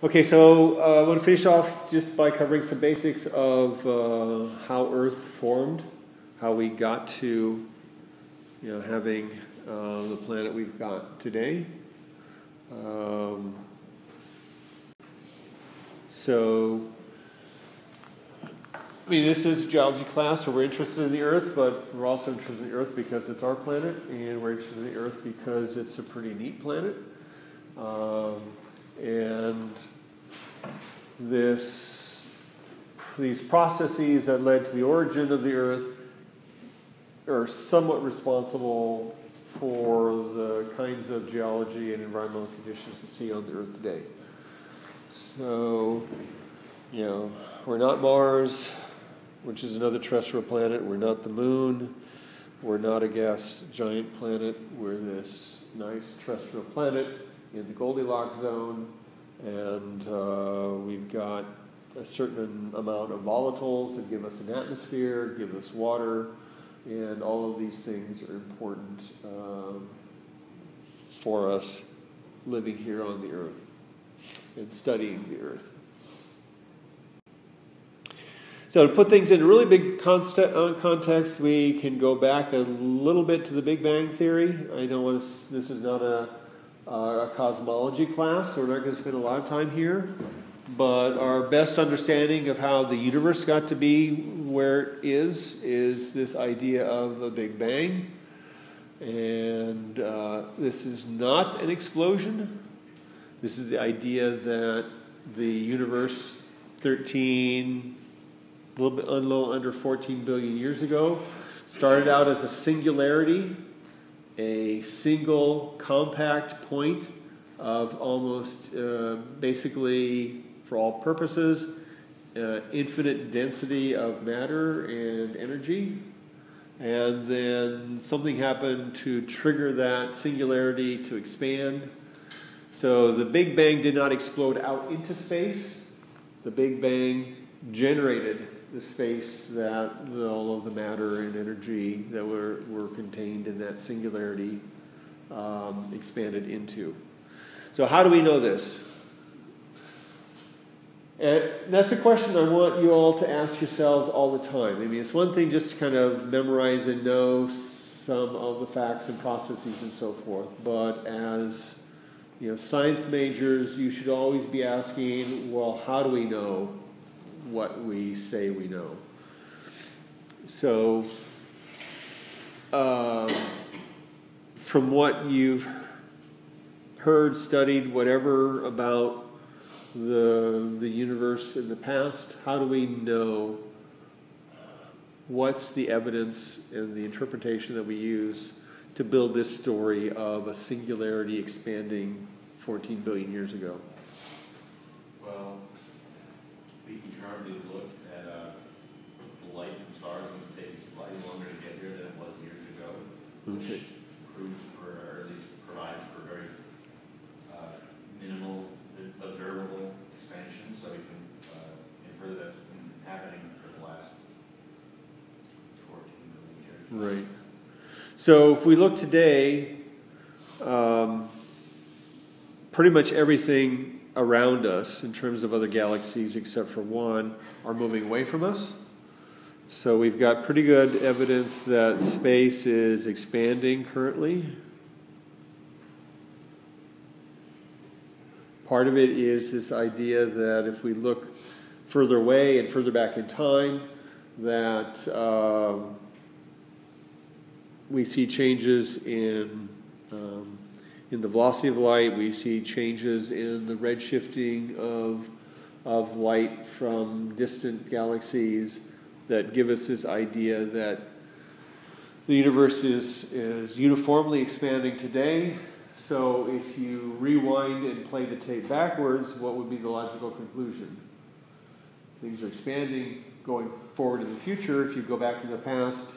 Okay, so uh, I want to finish off just by covering some basics of uh, how Earth formed, how we got to, you know, having uh, the planet we've got today. Um, so, I mean, this is geology class, so we're interested in the Earth, but we're also interested in the Earth because it's our planet, and we're interested in the Earth because it's a pretty neat planet. Um, and this, these processes that led to the origin of the Earth are somewhat responsible for the kinds of geology and environmental conditions we see on the Earth today. So, you know, we're not Mars, which is another terrestrial planet. We're not the moon. We're not a gas giant planet. We're this nice terrestrial planet in the Goldilocks zone, and uh, we've got a certain amount of volatiles that give us an atmosphere, give us water, and all of these things are important um, for us living here on the earth and studying the earth. So, to put things in a really big uh, context, we can go back a little bit to the Big Bang Theory. I don't know this is not a uh, a cosmology class, so we're not going to spend a lot of time here. But our best understanding of how the universe got to be where it is is this idea of a Big Bang. And uh, this is not an explosion. This is the idea that the universe, 13, a little bit a little under 14 billion years ago, started out as a singularity a single compact point of almost uh, basically, for all purposes, uh, infinite density of matter and energy. And then something happened to trigger that singularity to expand. So the Big Bang did not explode out into space. The Big Bang generated the space that all of the matter and energy that were, were contained in that singularity um, expanded into. So, how do we know this? And that's a question I want you all to ask yourselves all the time. I mean, it's one thing just to kind of memorize and know some of the facts and processes and so forth, but as you know, science majors, you should always be asking, well, how do we know what we say we know. So, uh, from what you've heard, studied, whatever about the, the universe in the past, how do we know what's the evidence and the interpretation that we use to build this story of a singularity expanding 14 billion years ago? Well, we can currently look at uh, the light from stars, and it's taking slightly longer to get here than it was years ago, Okay. which proves for, or at least provides for very uh, minimal observable expansion, so we can uh, infer that that's been happening for the last 14 million years. Right. So if we look today, um, pretty much everything around us, in terms of other galaxies except for one, are moving away from us. So we've got pretty good evidence that space is expanding currently. Part of it is this idea that if we look further away and further back in time, that um, we see changes in um, in the velocity of light. We see changes in the redshifting of, of light from distant galaxies that give us this idea that the universe is, is uniformly expanding today. So if you rewind and play the tape backwards, what would be the logical conclusion? Things are expanding going forward in the future. If you go back in the past,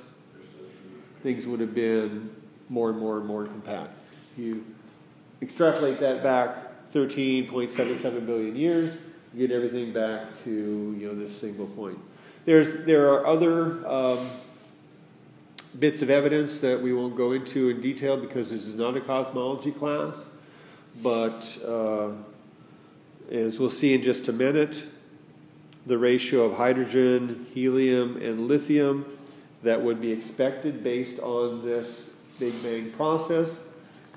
things would have been more and more and more compact. You extrapolate that back 13.77 billion years, you get everything back to you know this single point. There's there are other um, bits of evidence that we won't go into in detail because this is not a cosmology class, but uh, as we'll see in just a minute, the ratio of hydrogen, helium, and lithium that would be expected based on this Big Bang process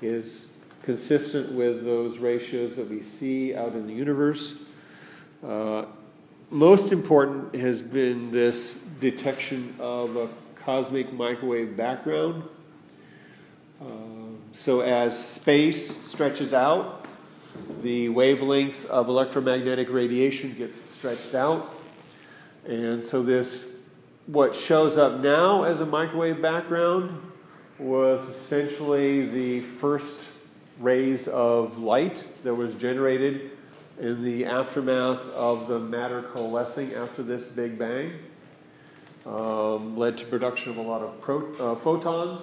is consistent with those ratios that we see out in the universe. Uh, most important has been this detection of a cosmic microwave background. Uh, so, as space stretches out, the wavelength of electromagnetic radiation gets stretched out. And so, this, what shows up now as a microwave background, was essentially the first rays of light that was generated in the aftermath of the matter coalescing after this Big Bang. Um, led to production of a lot of pro- uh, photons,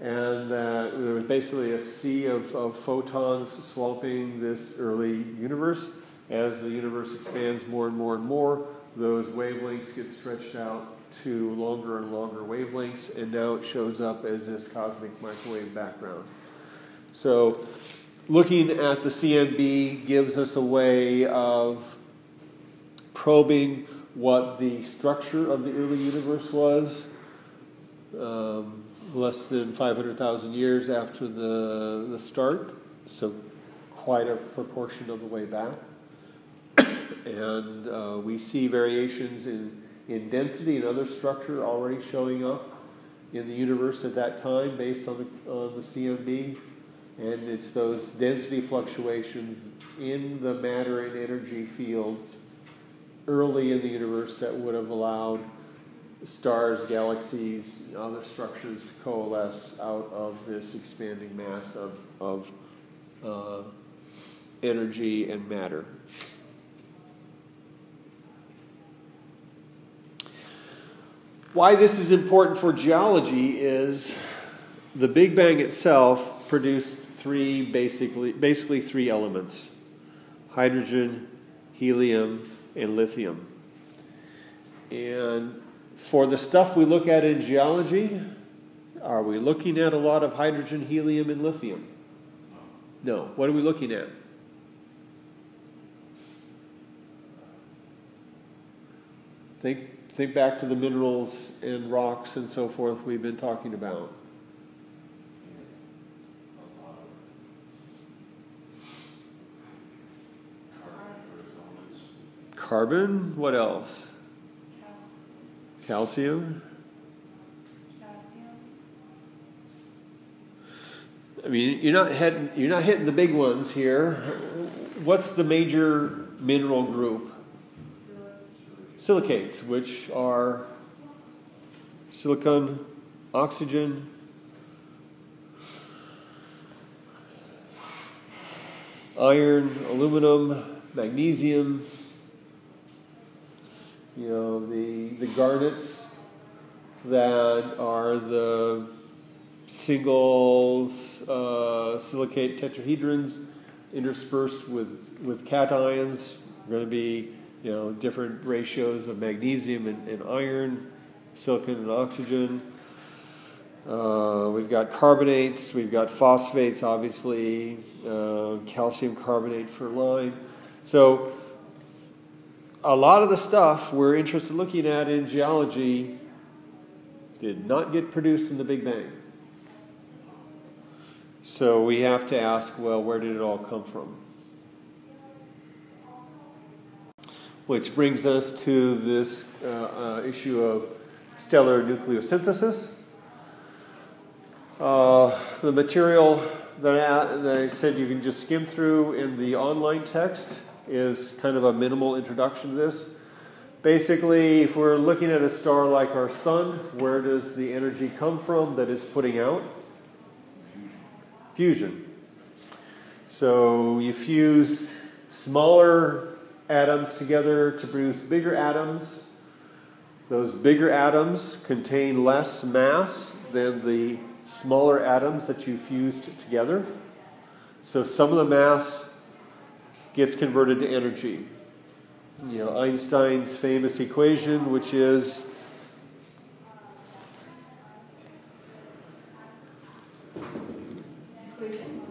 and uh, there was basically a sea of, of photons swamping this early universe. As the universe expands more and more and more, those wavelengths get stretched out to longer and longer wavelengths, and now it shows up as this cosmic microwave background. So, looking at the CMB gives us a way of probing what the structure of the early universe was. Um, less than 500,000 years after the, the start, so quite a proportion of the way back. and uh, we see variations in, in density and other structure already showing up in the universe at that time based on the, on the CMB. And it's those density fluctuations in the matter and energy fields early in the universe that would have allowed stars, galaxies, other structures to coalesce out of this expanding mass of, of uh, energy and matter. Why this is important for geology is the Big Bang itself produced three basically basically three elements hydrogen, helium, and lithium. And for the stuff we look at in geology, are we looking at a lot of hydrogen, helium, and lithium? No. What are we looking at? Think, think back to the minerals and rocks and so forth we've been talking about. Carbon, what else? Calcium. Calcium. I mean, you're not hitting, you're not hitting the big ones here. What's the major mineral group? Silicates, which are silicon, oxygen, iron, aluminum, magnesium, you know, the, the garnets that are the single uh, silicate tetrahedrons interspersed with, with cations. Going to be you know different ratios of magnesium and, and iron, silicon and oxygen. Uh, we've got carbonates, we've got phosphates, obviously, uh, calcium carbonate for lime. So a lot of the stuff we're interested in looking at in geology did not get produced in the Big Bang. So we have to ask well, where did it all come from? Which brings us to this uh, uh, issue of stellar nucleosynthesis. Uh, the material that I, that I said you can just skim through in the online text is kind of a minimal introduction to this. Basically, if we're looking at a star like our sun, where does the energy come from that it's putting out? Fusion. So you fuse smaller atoms together to produce bigger atoms. Those bigger atoms contain less mass than the smaller atoms that you fused together. So some of the mass gets converted to energy. You know, Einstein's famous equation, which is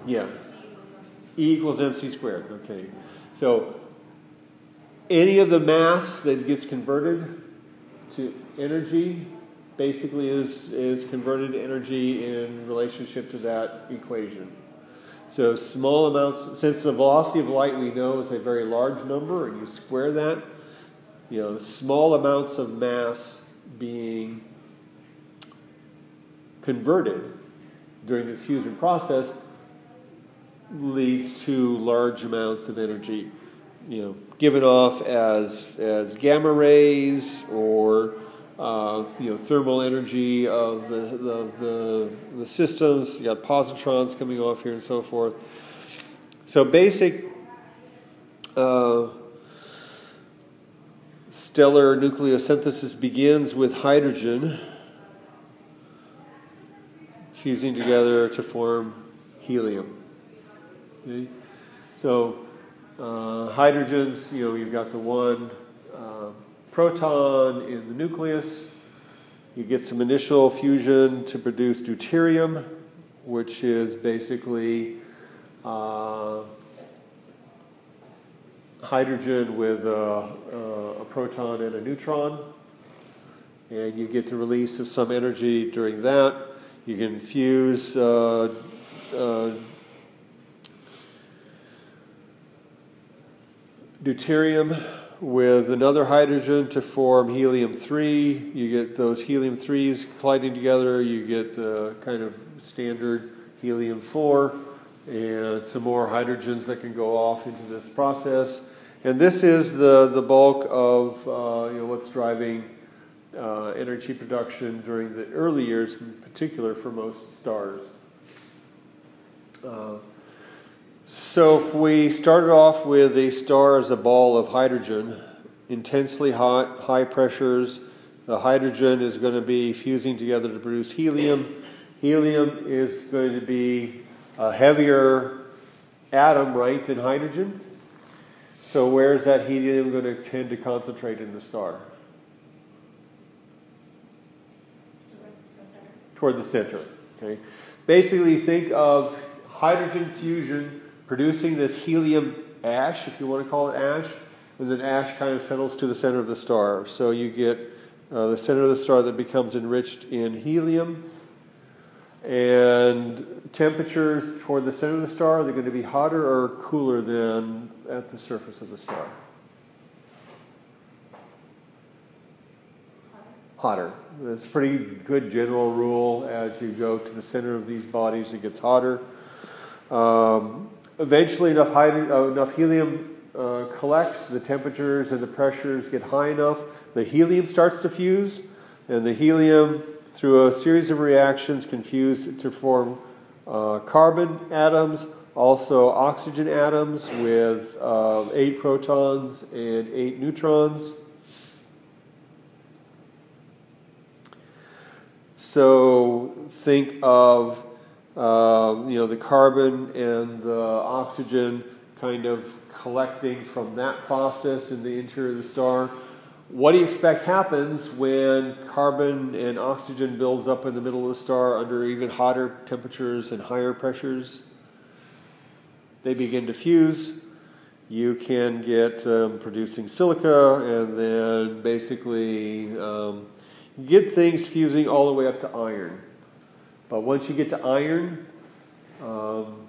yeah, E equals mc squared. Okay. So any of the mass that gets converted to energy basically is, is converted to energy in relationship to that equation. So small amounts, since the velocity of light we know is a very large number, and you square that, you know, small amounts of mass being converted during this fusion process leads to large amounts of energy, you know, given off as as gamma rays or you know, thermal energy of the, the, the, the, systems. You got positrons coming off here and so forth. So basic uh, stellar nucleosynthesis begins with hydrogen fusing together to form helium. Okay? So uh, hydrogens, you know, you've got the one proton in the nucleus. You get some initial fusion to produce deuterium, which is basically uh, hydrogen with a, a, proton and a neutron. And you get the release of some energy during that. You can fuse uh, uh, deuterium with another hydrogen to form helium 3. You get those helium 3s colliding together, you get the kind of standard helium 4, and some more hydrogens that can go off into this process. And this is the, the bulk of uh, you know, what's driving uh, energy production during the early years, in particular for most stars. Uh, so if we started off with a star as a ball of hydrogen, intensely hot, high pressures, the hydrogen is going to be fusing together to produce helium. Helium is going to be a heavier atom, right, than hydrogen. So where is that helium going to tend to concentrate in the star? Toward the center. Okay. Basically, think of hydrogen fusion producing this helium ash, if you want to call it ash, and then ash kind of settles to the center of the star. So you get uh, the center of the star that becomes enriched in helium. And temperatures toward the center of the star, they're they going to be hotter or cooler than at the surface of the star? Hotter. That's a pretty good general rule. As you go to the center of these bodies, it gets hotter. Um, eventually enough, uh, enough helium uh, collects, the temperatures and the pressures get high enough, the helium starts to fuse, and the helium, through a series of reactions, can fuse to form uh, carbon atoms, also oxygen atoms with uh, eight protons and eight neutrons. So think of uh, you know, the carbon and the oxygen kind of collecting from that process in the interior of the star. What do you expect happens when carbon and oxygen builds up in the middle of the star under even hotter temperatures and higher pressures? They begin to fuse. You can get um, producing silica, and then basically um, get things fusing all the way up to iron. But once you get to iron, um,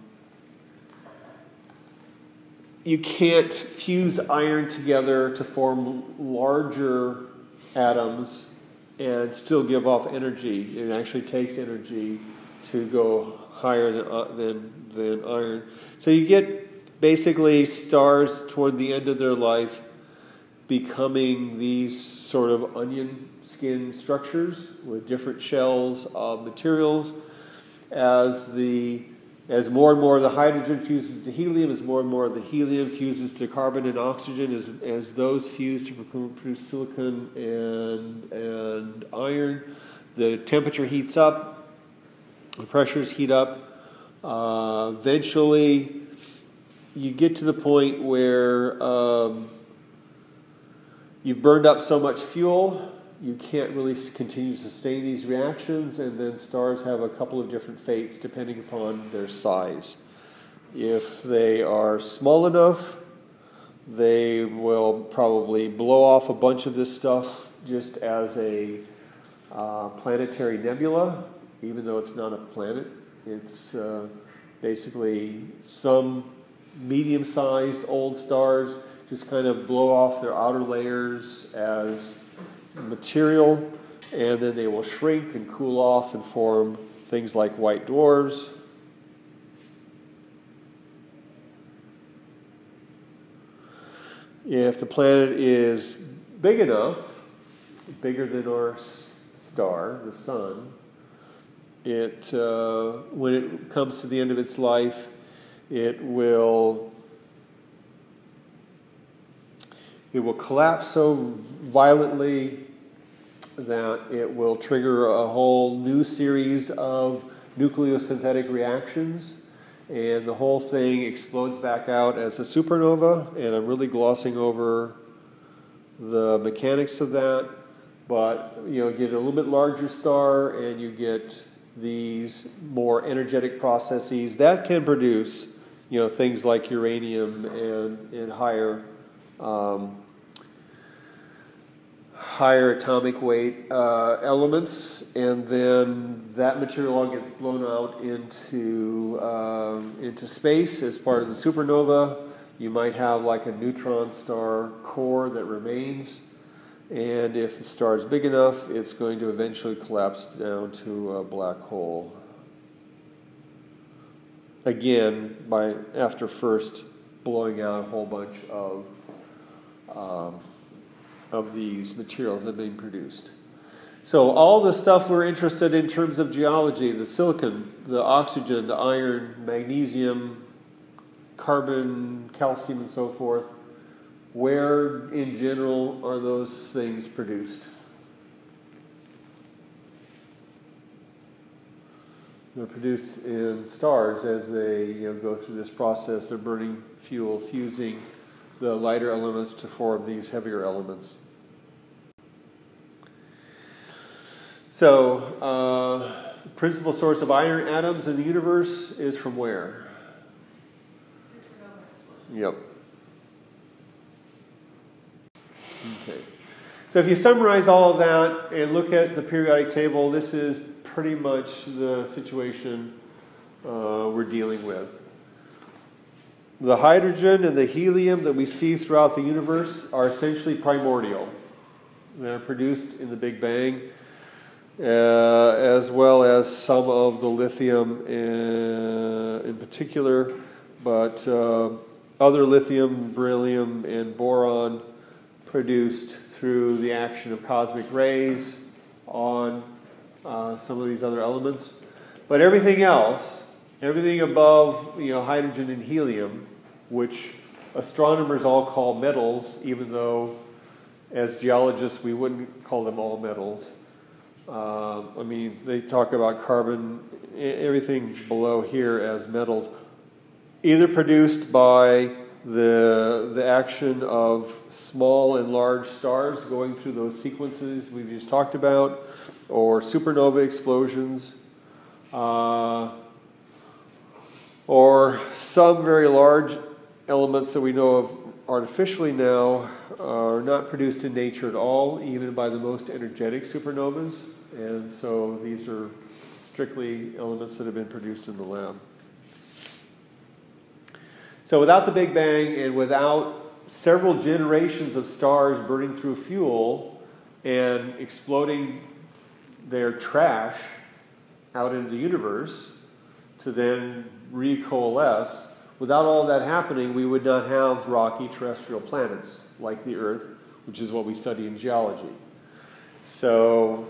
you can't fuse iron together to form larger atoms and still give off energy. It actually takes energy to go higher than, uh, than, than iron. So you get basically stars toward the end of their life becoming these sort of onion skin structures with different shells of materials. As the as more and more of the hydrogen fuses to helium, as more and more of the helium fuses to carbon and oxygen, as, as those fuse to produce silicon and, and iron, the temperature heats up, the pressures heat up. Uh, eventually, you get to the point where um, you've burned up so much fuel you can't really continue to sustain these reactions, and then stars have a couple of different fates depending upon their size. If they are small enough, they will probably blow off a bunch of this stuff just as a uh, planetary nebula, even though it's not a planet. It's uh, basically some medium sized old stars just kind of blow off their outer layers as material, and then they will shrink and cool off and form things like white dwarfs. If the planet is big enough, bigger than our star, the sun, it uh, when it comes to the end of its life, it will it will collapse so violently that it will trigger a whole new series of nucleosynthetic reactions and the whole thing explodes back out as a supernova. And I'm really glossing over the mechanics of that, but you know, get a little bit larger star, and you get these more energetic processes that can produce you know things like uranium and and higher um, higher atomic weight uh, elements, and then that material all gets blown out into um, into space as part of the supernova. You might have like a neutron star core that remains, and if the star is big enough, it's going to eventually collapse down to a black hole. Again, by after first blowing out a whole bunch of um, of these materials that are being produced. So, all the stuff we're interested in terms of geology the silicon, the oxygen, the iron, magnesium, carbon, calcium, and so forth where in general are those things produced? They're produced in stars as they you know, go through this process. They're burning fuel, fusing the lighter elements to form these heavier elements. So, uh, the principal source of iron atoms in the universe is from where? Yep. Okay. So if you summarize all of that and look at the periodic table, this is pretty much the situation uh, we're dealing with. The hydrogen and the helium that we see throughout the universe are essentially primordial. They're produced in the Big Bang, uh, as well as some of the lithium in, in particular, but uh, other lithium, beryllium, and boron produced through the action of cosmic rays on uh, some of these other elements. But everything else, everything above you know, hydrogen and helium, which astronomers all call metals, even though as geologists we wouldn't call them all metals. Uh, I mean, they talk about carbon, everything below here as metals, either produced by the, the action of small and large stars going through those sequences we've just talked about, or supernova explosions. Uh, or some very large elements that we know of artificially now uh, are not produced in nature at all, even by the most energetic supernovas. And so these are strictly elements that have been produced in the lab. So without the Big Bang and without several generations of stars burning through fuel and exploding their trash out into the universe to then recoalesce, without all that happening, we would not have rocky terrestrial planets like the Earth, which is what we study in geology. So,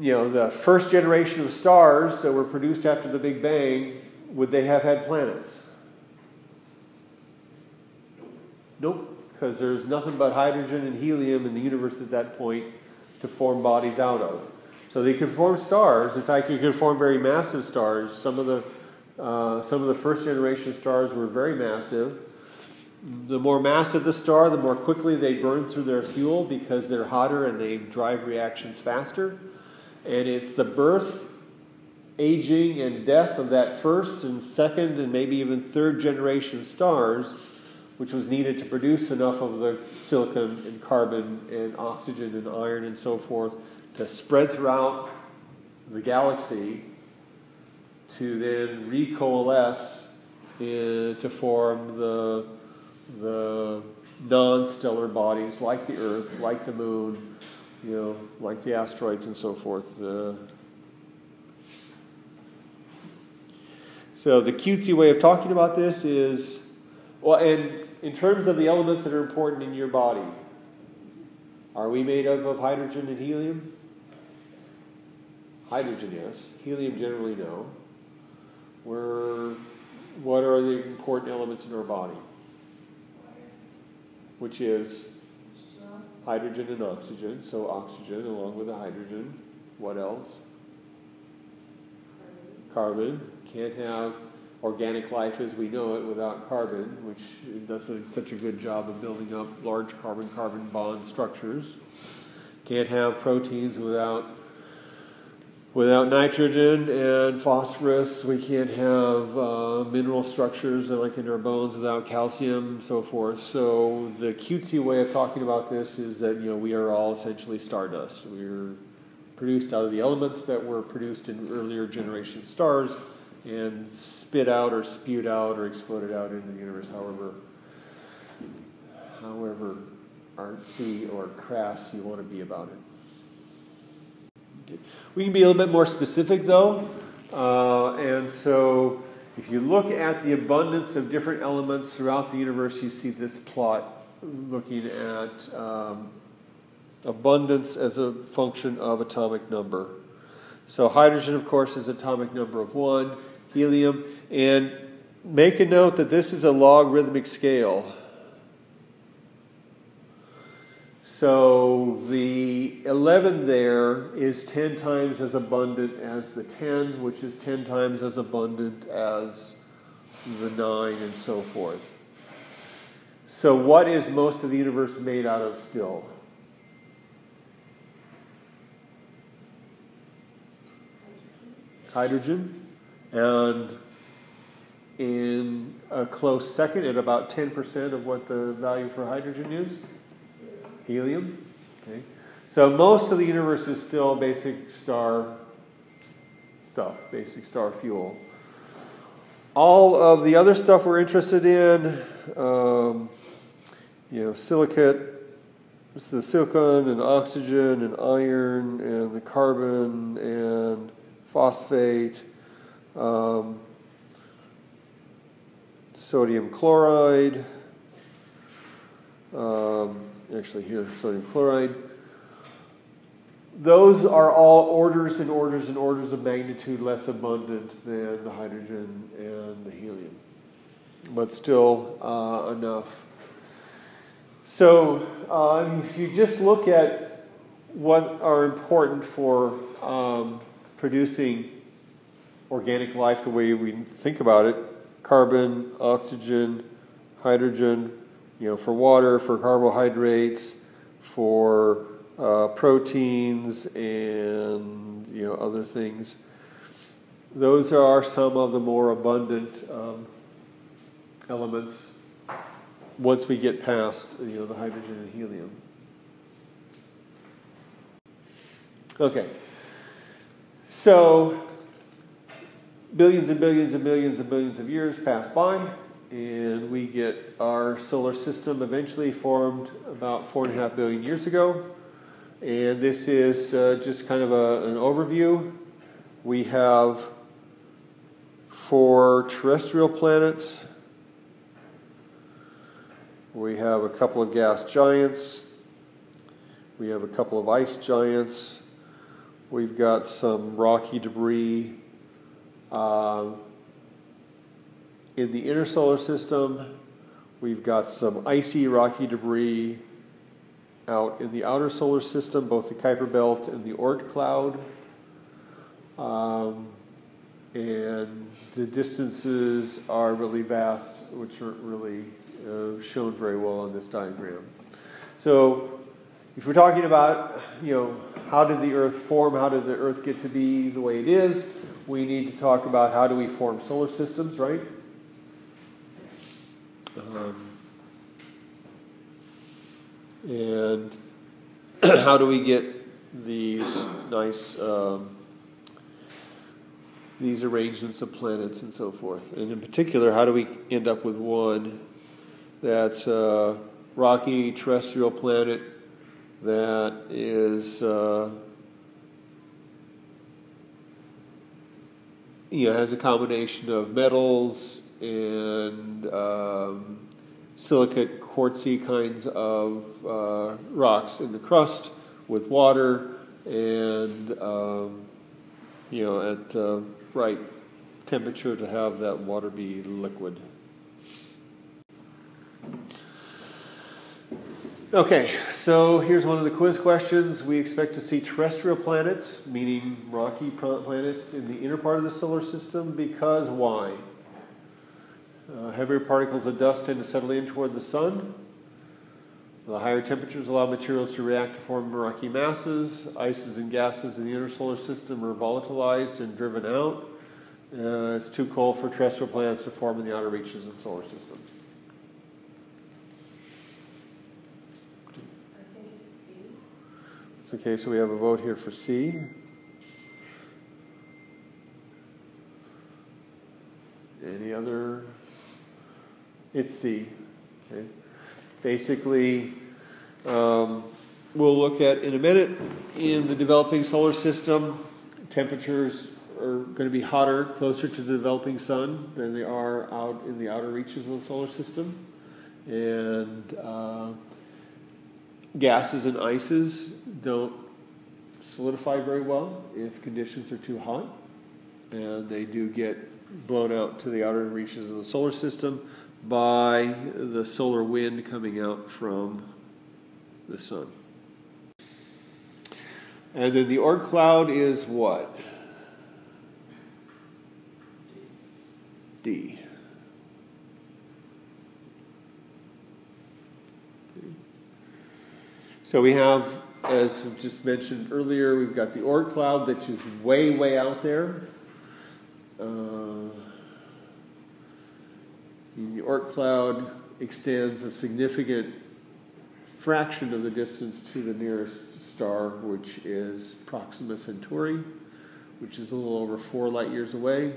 you know, the first generation of stars that were produced after the Big Bang would they have had planets? Nope, because there's nothing but hydrogen and helium in the universe at that point to form bodies out of. So they could form stars. In fact, you could form very massive stars. Some of the uh, some of the first generation stars were very massive. The more massive the star, the more quickly they burn through their fuel because they're hotter and they drive reactions faster. And it's the birth aging and death of that first and second and maybe even third generation stars, which was needed to produce enough of the silicon and carbon and oxygen and iron and so forth to spread throughout the galaxy to then recoalesce in, to form the, the non-stellar bodies like the Earth, like the Moon, you know, like the asteroids and so forth. Uh, so the cutesy way of talking about this is, well, and in terms of the elements that are important in your body, are we made up of hydrogen and helium? Hydrogen, yes. Helium, generally, no. We're, what are the important elements in our body? Which is hydrogen and oxygen. So, oxygen along with the hydrogen. What else? Carbon. Can't have organic life as we know it without carbon, which does a, such a good job of building up large carbon carbon bond structures. Can't have proteins without without nitrogen and phosphorus. We can't have uh, mineral structures like in our bones without calcium, so forth. So the cutesy way of talking about this is that you know we are all essentially stardust. We're produced out of the elements that were produced in earlier generation stars and spit out or spewed out or exploded out into the universe, however, however artsy or crass you want to be about it. We can be a little bit more specific though, uh, and so if you look at the abundance of different elements throughout the universe, you see this plot looking at um, abundance as a function of atomic number. So hydrogen, of course, is atomic number of one helium. And make a note that this is a logarithmic scale. So the 11 there is 10 times as abundant as the 10, which is 10 times as abundant as the 9, and so forth. So, what is most of the universe made out of still? Hydrogen. And in a close second, at about 10% of what the value for hydrogen is, helium. Okay. So most of the universe is still basic star stuff, basic star fuel. All of the other stuff we're interested in, um, you know, silicate, the silicon and oxygen and iron and the carbon and phosphate um, sodium chloride, um, actually here, sodium chloride. Those are all orders and orders and orders of magnitude less abundant than the hydrogen and the helium, but still uh, enough. So, um, if you just look at what are important for um, producing organic life the way we think about it carbon, oxygen, hydrogen, you know, for water, for carbohydrates, for uh, proteins, and you know other things. Those are some of the more abundant um, elements once we get past you know the hydrogen and helium. Okay, so billions and billions and billions and billions of years pass by, and we get our solar system eventually formed about four and a half billion years ago. And this is uh, just kind of a, an overview. We have four terrestrial planets. We have a couple of gas giants. We have a couple of ice giants. We've got some rocky debris um, in the inner solar system, we've got some icy, rocky debris out in the outer solar system, both the Kuiper Belt and the Oort cloud. Um, and the distances are really vast, which aren't really uh, shown very well on this diagram. So, if we're talking about, you know, how did the Earth form, how did the Earth get to be the way it is, we need to talk about how do we form solar systems, right? Um, and how do we get these nice um, these arrangements of planets and so forth? And in particular, how do we end up with one that's a rocky terrestrial planet that is uh, you know has a combination of metals and um, silicate quartzy kinds of uh, rocks in the crust with water and um, you know at uh, right temperature to have that water be liquid. Okay, so here's one of the quiz questions. We expect to see terrestrial planets, meaning rocky planets, in the inner part of the solar system because why? Uh, heavier particles of dust tend to settle in toward the sun. The higher temperatures allow materials to react to form rocky masses. Ices and gases in the inner solar system are volatilized and driven out. Uh, it's too cold for terrestrial planets to form in the outer reaches of the solar system. Okay, so we have a vote here for C. Any other? It's C. Okay. Basically, um, we'll look at in a minute in the developing solar system, temperatures are going to be hotter closer to the developing sun than they are out in the outer reaches of the solar system. And uh, gases and ices don't solidify very well if conditions are too hot, and they do get blown out to the outer reaches of the solar system by the solar wind coming out from the sun. And then the Oort cloud is what? D. So we have, as just mentioned earlier, we've got the Oort cloud which is way, way out there. Uh, the Oort cloud extends a significant fraction of the distance to the nearest star, which is Proxima Centauri, which is a little over four light years away,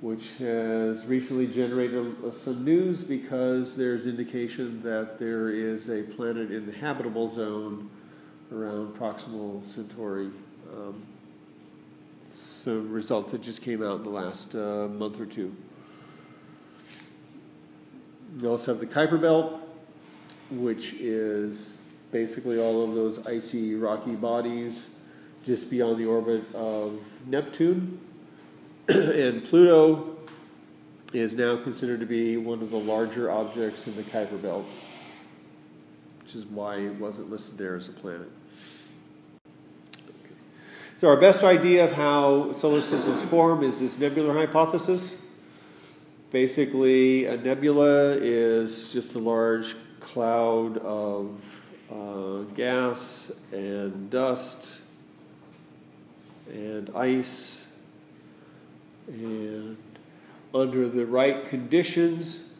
which has recently generated some news because there's indication that there is a planet in the habitable zone around Proxima Centauri. Um, some results that just came out in the last uh, month or two. You also have the Kuiper Belt, which is basically all of those icy, rocky bodies just beyond the orbit of Neptune. and Pluto is now considered to be one of the larger objects in the Kuiper Belt, which is why it wasn't listed there as a planet. So, our best idea of how solar systems form is this nebular hypothesis. Basically, a nebula is just a large cloud of uh, gas and dust and ice, and under the right conditions,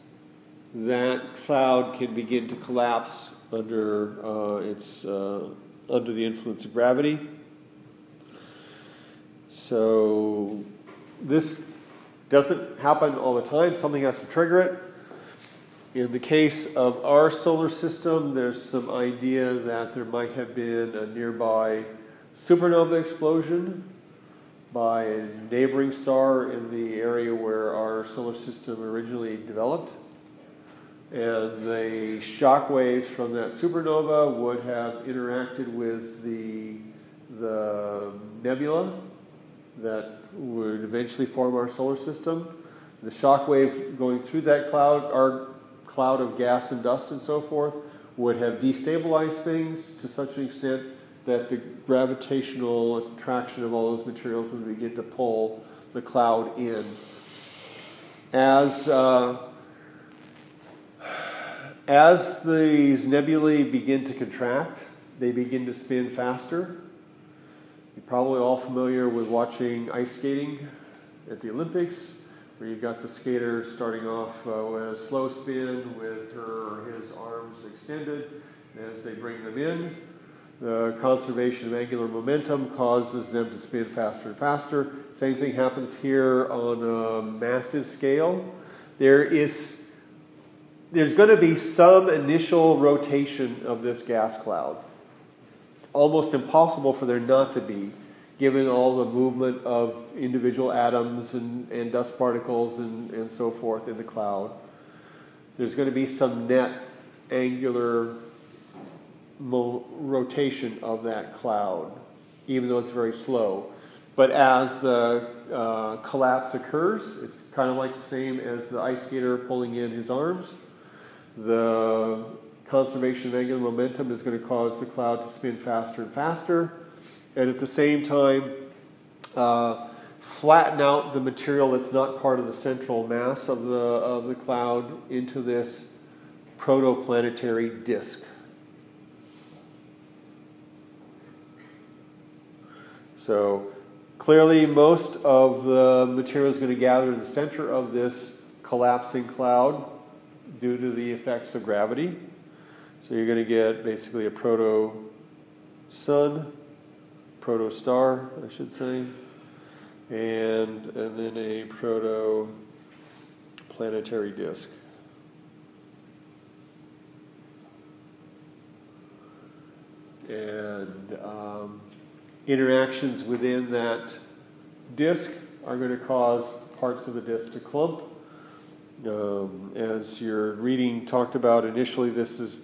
that cloud can begin to collapse under uh, its uh, under the influence of gravity. So this doesn't happen all the time. Something has to trigger it. In the case of our solar system, there's some idea that there might have been a nearby supernova explosion by a neighboring star in the area where our solar system originally developed. And the shock waves from that supernova would have interacted with the, the nebula that would eventually form our solar system. The shock wave going through that cloud, our cloud of gas and dust and so forth, would have destabilized things to such an extent that the gravitational attraction of all those materials would begin to pull the cloud in. As uh, as these nebulae begin to contract, they begin to spin faster You're probably all familiar with watching ice skating at the Olympics, where you've got the skater starting off uh, with a slow spin with her or his arms extended. As they bring them in, the conservation of angular momentum causes them to spin faster and faster. Same thing happens here on a massive scale. There is there's going to be some initial rotation of this gas cloud. Almost impossible for there not to be, given all the movement of individual atoms and, and dust particles and, and so forth in the cloud. There's going to be some net angular mo- rotation of that cloud, even though it's very slow. But as the uh, collapse occurs, it's kind of like the same as the ice skater pulling in his arms. The conservation of angular momentum is going to cause the cloud to spin faster and faster, and at the same time, uh, flatten out the material that's not part of the central mass of the, of the cloud into this protoplanetary disk. So clearly, most of the material is going to gather in the center of this collapsing cloud due to the effects of gravity. So you're going to get basically a proto sun, proto star, I should say, and, and then a proto planetary disk. And um, interactions within that disk are going to cause parts of the disk to clump. Um, as your reading talked about initially, this is,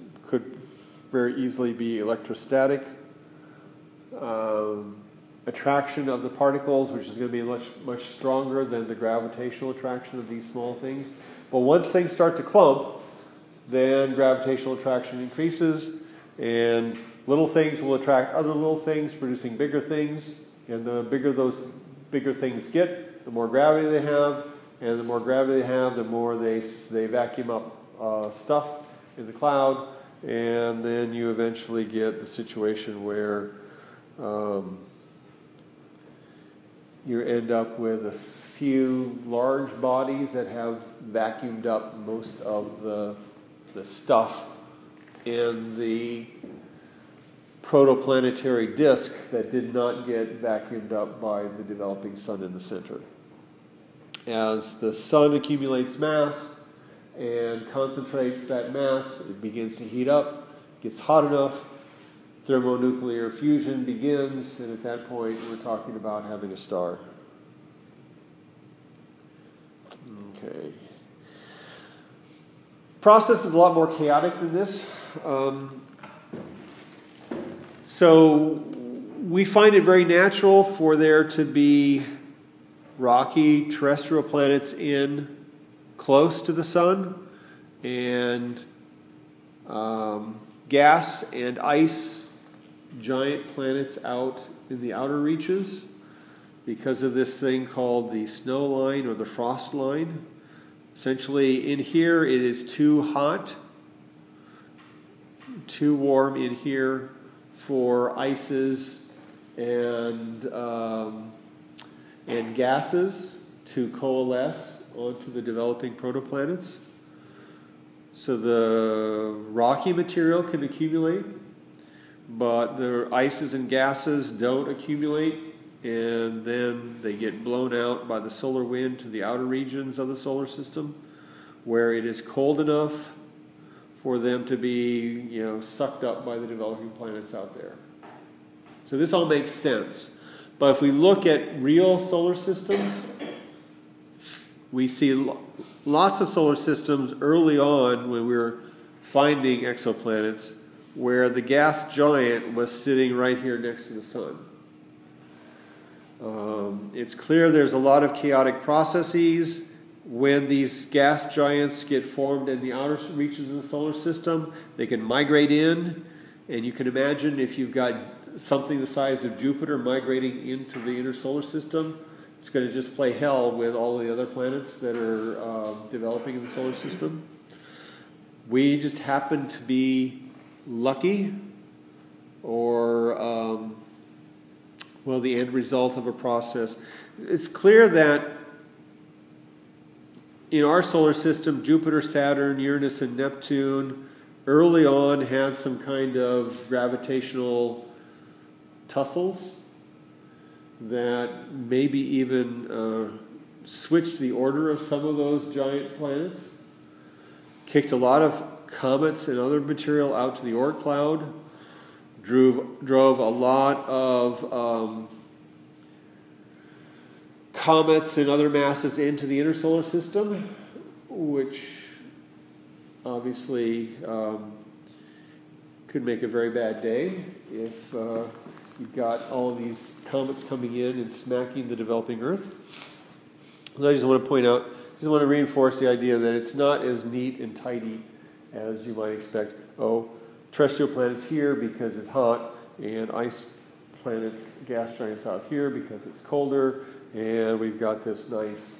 very easily be electrostatic. Um, attraction of the particles, which is going to be much, much stronger than the gravitational attraction of these small things. But once things start to clump, then gravitational attraction increases, and Little things will attract other little things, producing bigger things. And the bigger those bigger things get, the more gravity they have. And the more gravity they have, the more they, they vacuum up uh, stuff in the cloud. And then you eventually get the situation where um, you end up with a few large bodies that have vacuumed up most of the, the stuff in the protoplanetary disk that did not get vacuumed up by the developing sun in the center. As the sun accumulates mass and concentrates that mass, it begins to heat up, gets hot enough, thermonuclear fusion begins, and at that point we're talking about having a star. Okay. Process is a lot more chaotic than this. Um, so we find it very natural for there to be rocky terrestrial planets in close to the sun and um, gas and ice giant planets out in the outer reaches because of this thing called the snow line or the frost line. Essentially, in here it is too hot, too warm in here for ices and, um, and gases to coalesce onto the developing protoplanets. So the rocky material can accumulate, but the ices and gases don't accumulate, and then they get blown out by the solar wind to the outer regions of the solar system where it is cold enough for them to be you know, sucked up by the developing planets out there. So this all makes sense. But if we look at real solar systems, we see lots of solar systems early on when we were finding exoplanets where the gas giant was sitting right here next to the sun. Um, it's clear there's a lot of chaotic processes when these gas giants get formed in the outer reaches of the solar system, they can migrate in, and you can imagine if you've got something the size of Jupiter migrating into the inner solar system, it's going to just play hell with all the other planets that are uh, developing in the solar system. We just happen to be lucky or um, well, the end result of a process. It's clear that in our solar system, Jupiter, Saturn, Uranus, and Neptune early on had some kind of gravitational tussles that maybe even uh, switched the order of some of those giant planets, kicked a lot of comets and other material out to the Oort cloud, drove, drove a lot of um, comets and other masses into the inner solar system, which obviously um, could make a very bad day if uh, you've got all of these comets coming in and smacking the developing Earth. And I just want to point out, just want to reinforce the idea that it's not as neat and tidy as you might expect. Oh, terrestrial planets here because it's hot, and ice planets, gas giants out here because it's colder, and we've got this nice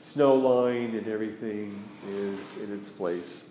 snow line, and everything is in its place.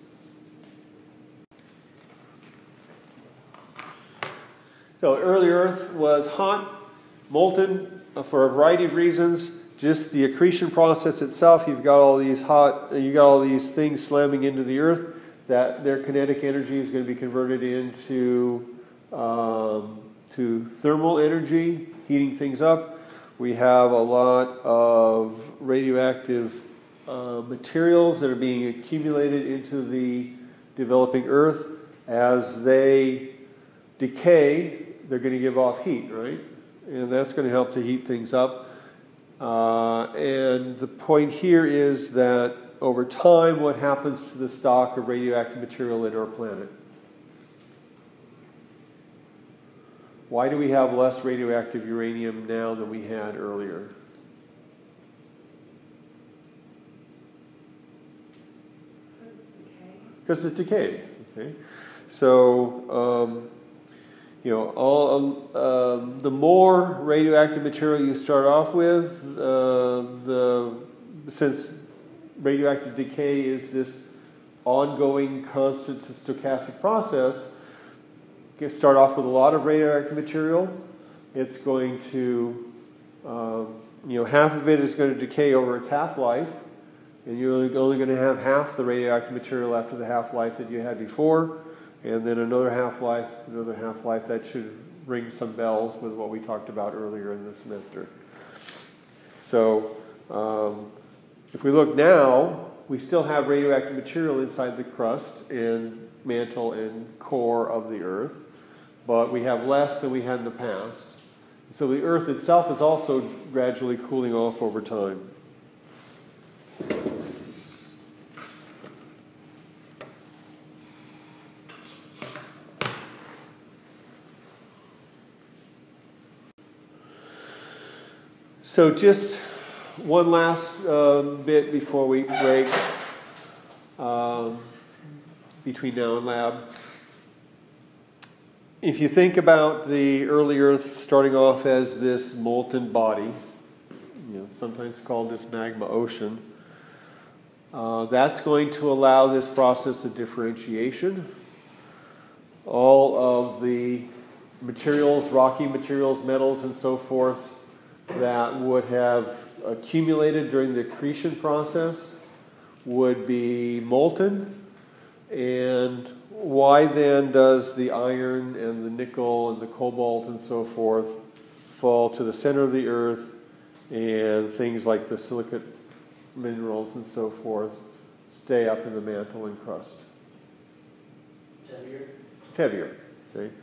So, early Earth was hot, molten uh, for a variety of reasons. Just the accretion process itself, you've got all these hot, you got all these things slamming into the Earth that their kinetic energy is going to be converted into um, to thermal energy, heating things up. We have a lot of radioactive uh, materials that are being accumulated into the developing Earth. As they decay, they're going to give off heat, right? And that's going to help to heat things up. Uh, and the point here is that over time what happens to the stock of radioactive material in our planet. Why do we have less radioactive uranium now than we had earlier? Because it's decayed. Okay, so um, you know all um, the more radioactive material you start off with, uh, the since radioactive decay is this ongoing, constant, stochastic process. You start off with a lot of radioactive material. It's going to, um, you know, half of it is going to decay over its half life, and you're only going to have half the radioactive material after the half life that you had before, and then another half life, another half life. That should ring some bells with what we talked about earlier in the semester. So, um, if we look now, we still have radioactive material inside the crust and mantle and core of the Earth, but we have less than we had in the past. So the Earth itself is also gradually cooling off over time. So just one last uh, bit before we break um, between now and lab. If you think about the early Earth starting off as this molten body, you know, sometimes called this magma ocean, uh, that's going to allow this process of differentiation. All of the materials, rocky materials, metals, and so forth, that would have accumulated during the accretion process would be molten. And why then does the iron and the nickel and the cobalt and so forth fall to the center of the earth and things like the silicate minerals and so forth stay up in the mantle and crust? It's heavier. It's heavier. Okay?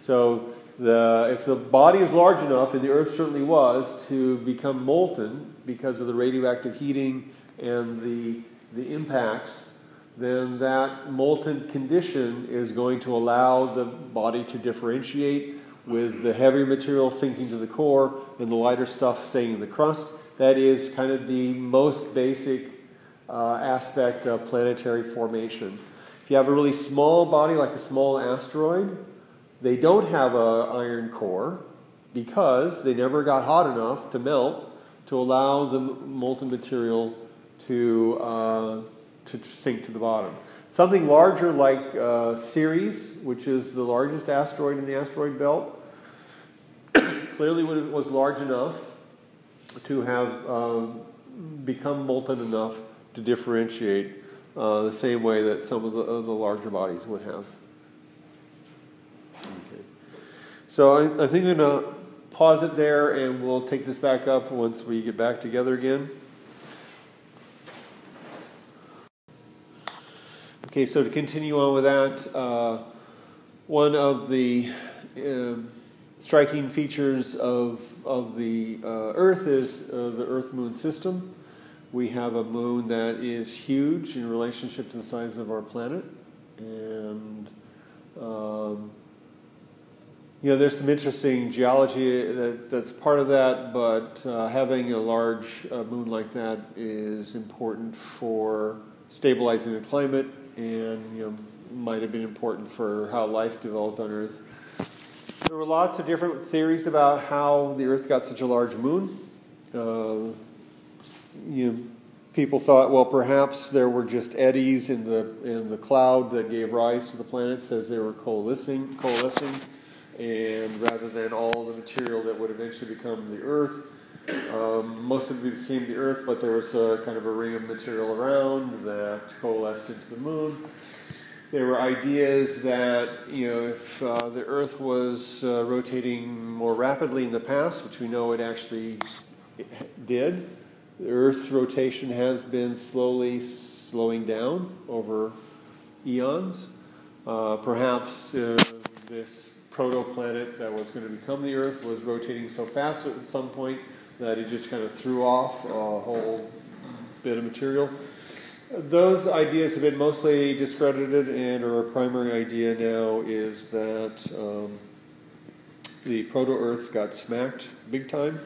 So the, if the body is large enough, and the Earth certainly was, to become molten because of the radioactive heating and the, the impacts, then that molten condition is going to allow the body to differentiate with the heavier material sinking to the core and the lighter stuff staying in the crust. That is kind of the most basic uh, aspect of planetary formation. If you have a really small body, like a small asteroid, they don't have an iron core because they never got hot enough to melt to allow the molten material to, uh, to sink to the bottom. Something larger like uh, Ceres, which is the largest asteroid in the asteroid belt, clearly was large enough to have um, become molten enough to differentiate uh, the same way that some of the, uh, the larger bodies would have. Okay. So I, I think I'm going to pause it there and we'll take this back up once we get back together again. Okay, so to continue on with that, uh, one of the uh, striking features of, of the uh, Earth is uh, the Earth Moon system. We have a moon that is huge in relationship to the size of our planet. And, um, you know, there's some interesting geology that, that's part of that, but uh, having a large uh, moon like that is important for stabilizing the climate and, you know, might have been important for how life developed on Earth. There were lots of different theories about how the Earth got such a large moon. Uh, you know, people thought, well, perhaps there were just eddies in the in the cloud that gave rise to the planets as they were coalescing, coalescing, and rather than all the material that would eventually become the Earth. Um, most of it became the Earth, but there was a, kind of a ring of material around that coalesced into the moon. There were ideas that you know if uh, the Earth was uh, rotating more rapidly in the past, which we know it actually did, the Earth's rotation has been slowly slowing down over eons. Uh, perhaps uh, this protoplanet that was going to become the Earth was rotating so fast at some point that it just kind of threw off a whole bit of material. Those ideas have been mostly discredited, and our primary idea now is that um, the proto Earth got smacked big time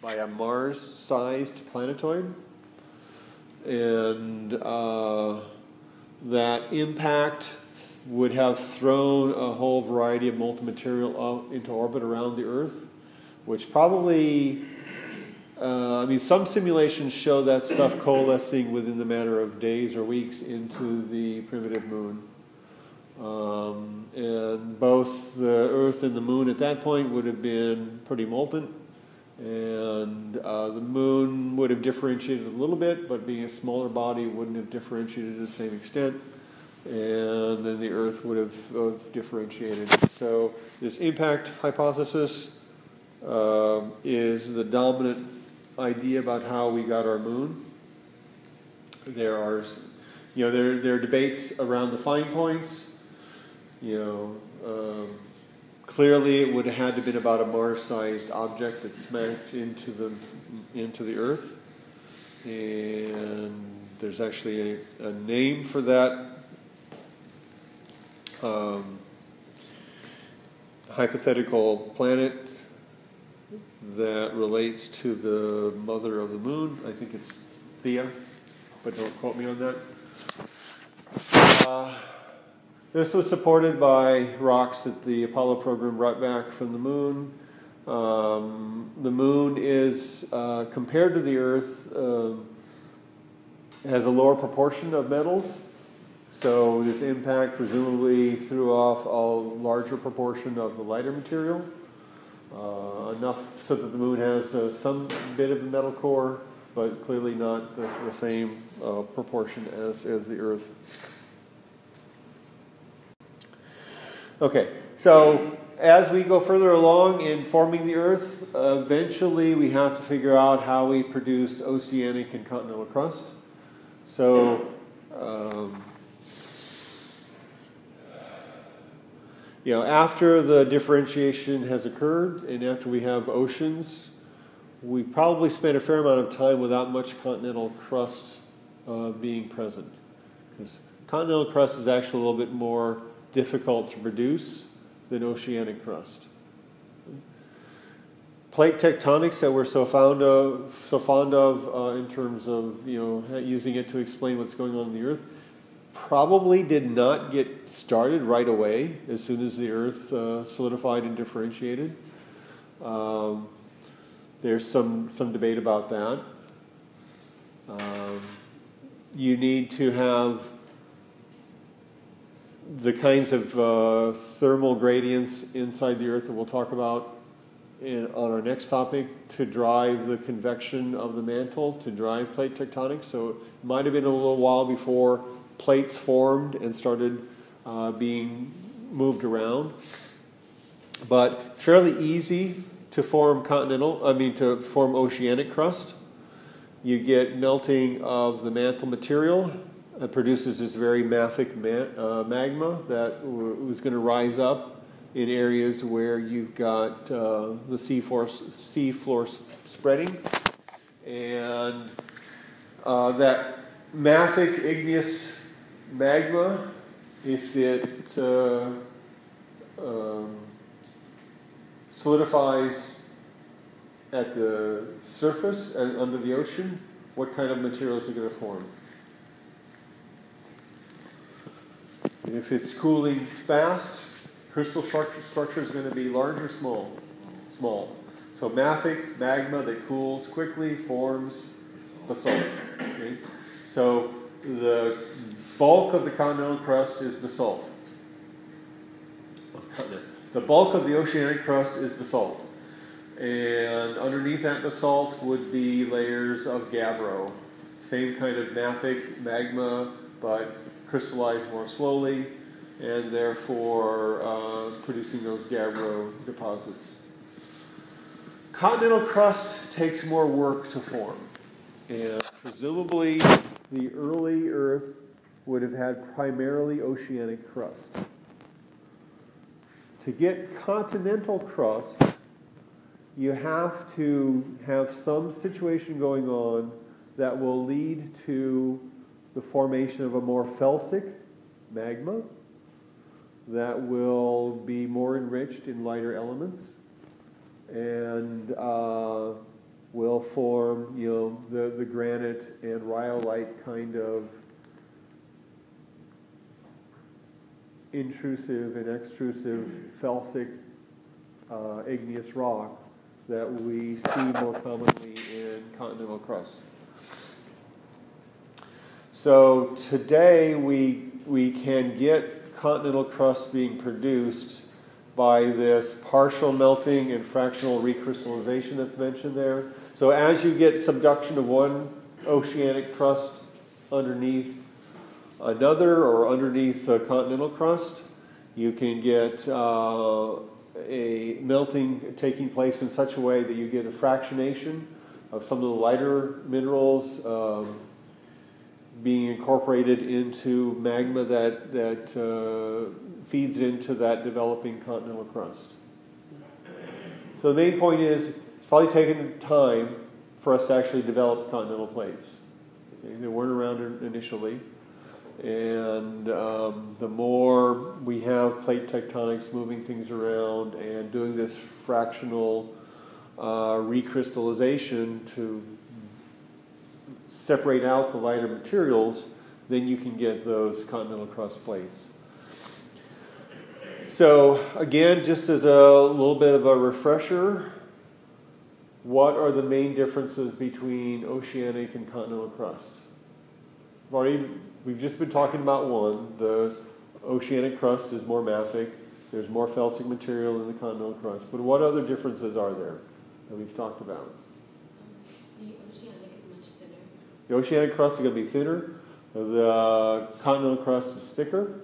by a Mars sized planetoid. And uh, that impact would have thrown a whole variety of molten material into orbit around the Earth, which probably uh, I mean, some simulations show that stuff coalescing within the matter of days or weeks into the primitive moon. Um, and both the Earth and the moon at that point would have been pretty molten. And uh, the moon would have differentiated a little bit, but being a smaller body, wouldn't have differentiated to the same extent. And then the Earth would have, uh, differentiated. So, this impact hypothesis uh, is the dominant idea about how we got our moon. There are, you know, there, there are debates around the fine points. You know, um, clearly it would have had to have been about a Mars-sized object that smacked into the into the Earth, and there's actually a, a name for that. Um, hypothetical planet that relates to the mother of the moon. I think it's Theia, but don't quote me on that. Uh, this was supported by rocks that the Apollo program brought back from the moon. Um, the moon is, uh, compared to the Earth, uh, has a lower proportion of metals. So this impact presumably threw off a larger proportion of the lighter material uh, enough so that the moon has uh, some bit of a metal core, but clearly not the, the same uh, proportion as, as the Earth. Okay, so as we go further along in forming the Earth, eventually we have to figure out how we produce oceanic and continental crust. So, um, you know, after the differentiation has occurred and after we have oceans, we probably spent a fair amount of time without much continental crust uh, being present. Because continental crust is actually a little bit more difficult to produce than oceanic crust. Plate tectonics that we're so fond of, so fond of uh, in terms of you know using it to explain what's going on in the Earth, probably did not get started right away as soon as the Earth uh, solidified and differentiated. Um, there's some, some debate about that. Um, you need to have the kinds of uh, thermal gradients inside the Earth that we'll talk about in, on our next topic to drive the convection of the mantle, to drive plate tectonics. So it might have been a little while before plates formed and started uh, being moved around. But it's fairly easy to form continental, I mean, to form oceanic crust. You get melting of the mantle material. It produces this very mafic uh, magma that was going to rise up in areas where you've got uh, the sea floor, sea floor spreading. And uh, that mafic igneous magma, if it uh, um, solidifies at the surface and under the ocean, what kind of materials are going to form? if it's cooling fast, crystal structure, structure is going to be large or small? Small. So mafic, magma that cools quickly, forms basalt. Okay? So the bulk of the continental crust is basalt. The bulk of the oceanic crust is basalt. And underneath that basalt would be layers of gabbro. Same kind of mafic magma, but crystallized more slowly, and therefore uh, producing those gabbro deposits. Continental crust takes more work to form. And presumably, the early Earth would have had primarily oceanic crust. To get continental crust, you have to have some situation going on that will lead to the formation of a more felsic magma that will be more enriched in lighter elements and uh, will form, you know, the, the granite and rhyolite kind of intrusive and extrusive felsic uh, igneous rock that we see more commonly in continental crust. So today we, we can get continental crust being produced by this partial melting and fractional recrystallization that's mentioned there. So as you get subduction of one oceanic crust underneath another or underneath a continental crust. You can get uh, a melting taking place in such a way that you get a fractionation of some of the lighter minerals um, being incorporated into magma that, that uh, feeds into that developing continental crust. So the main point is it's probably taken time for us to actually develop continental plates. They weren't around initially. And um, the more we have plate tectonics moving things around and doing this fractional uh, recrystallization to separate out the lighter materials, then you can get those continental crust plates. So, again, just as a little bit of a refresher, what are the main differences between oceanic and continental crust? I've already We've just been talking about one. The oceanic crust is more mafic. There's more felsic material in the continental crust. But what other differences are there that we've talked about? The oceanic is much thinner. The oceanic crust is going to be thinner. The continental crust is thicker.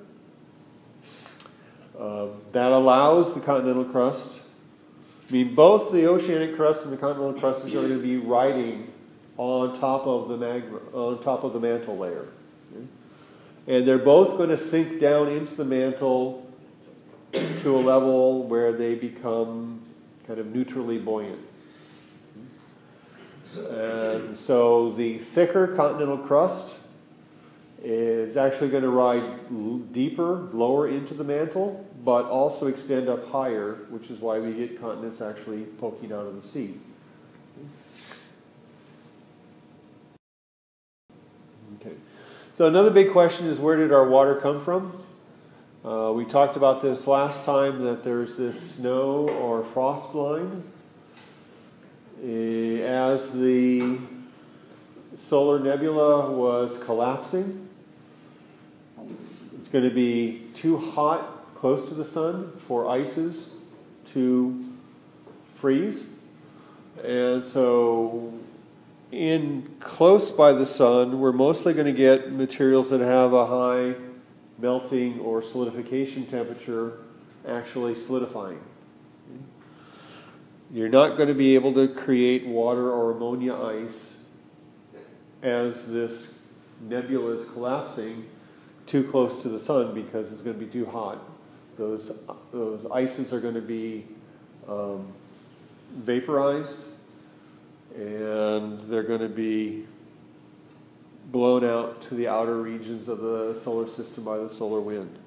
Uh, that allows the continental crust. I mean, both the oceanic crust and the continental crust are going to be riding on top of the magma, on top of the mantle layer. And they're both going to sink down into the mantle to a level where they become kind of neutrally buoyant. And so the thicker continental crust is actually going to ride deeper, lower into the mantle, but also extend up higher, which is why we get continents actually poking out of the sea. So another big question is where did our water come from? Uh, we talked about this last time that there's this snow or frost line. Eh, as the solar nebula was collapsing, it's going to be too hot close to the sun for ices to freeze. And so, in close by the sun, we're mostly going to get materials that have a high melting or solidification temperature actually solidifying. You're not going to be able to create water or ammonia ice as this nebula is collapsing too close to the sun because it's going to be too hot. Those, those ices are going to be um, vaporized and they're going to be blown out to the outer regions of the solar system by the solar wind.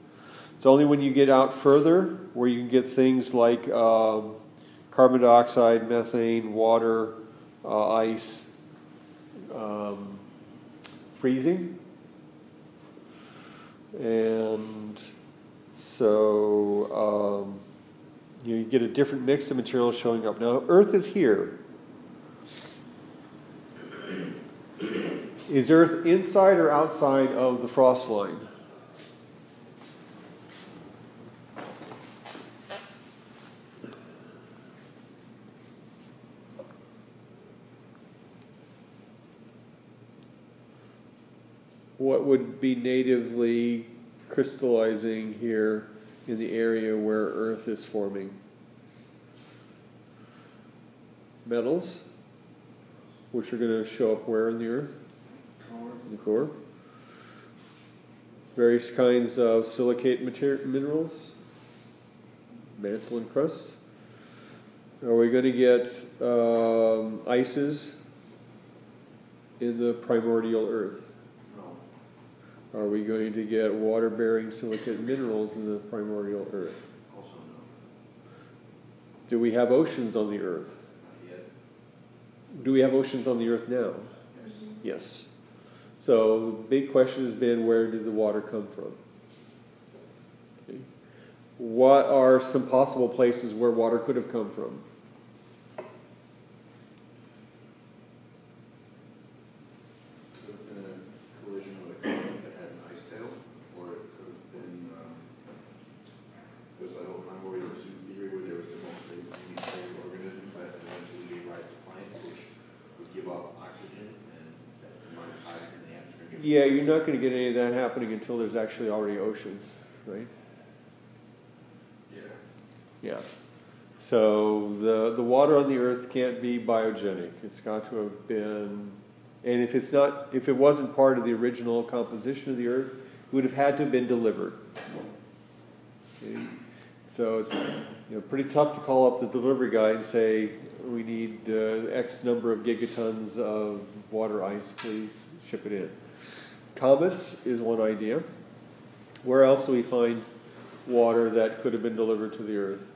It's only when you get out further where you can get things like um, carbon dioxide, methane, water, uh, ice, um, freezing. And so um, you, get a different mix of materials showing up. Now, Earth is here. Is Earth inside or outside of the frost line? What would be natively crystallizing here in the area where Earth is forming? Metals, which are going to show up where in the Earth? In the core. Various kinds of silicate mater- minerals, mantle and crust. Are we going to get um, ices in the primordial Earth? No, Are we going to get water bearing silicate minerals in the primordial Earth? also no, Do we have oceans on the Earth? Do we have oceans on the Earth now? Yes. Yes. So the big question has been where did the water come from? Okay. What are some possible places where water could have come from? Could have been a collision with a comet that had an ice tail, or it could have been, um, there's that whole primordial soup theory where there was the mostly unicellular organisms that eventually gave rise to plants, which would give off oxygen and that might have hydrogen in the atmosphere. Yeah, you're not going to get any of that happening until there's actually already oceans, right? Yeah. Yeah. So the the water on the earth can't be biogenic. It's got to have been and if it's not if it wasn't part of the original composition of the earth, it would have had to have been delivered. Okay? So it's you know pretty tough to call up the delivery guy and say we need uh, X number of gigatons of water ice, please ship it in. Comets is one idea. Where else do we find water that could have been delivered to the earth?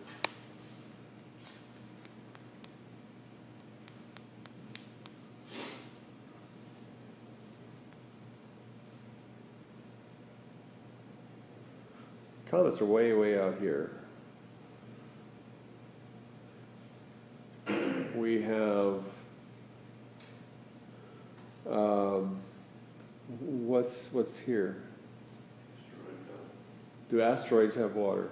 Comets are way, way out here. We have um, what's what's here? Do asteroids have water?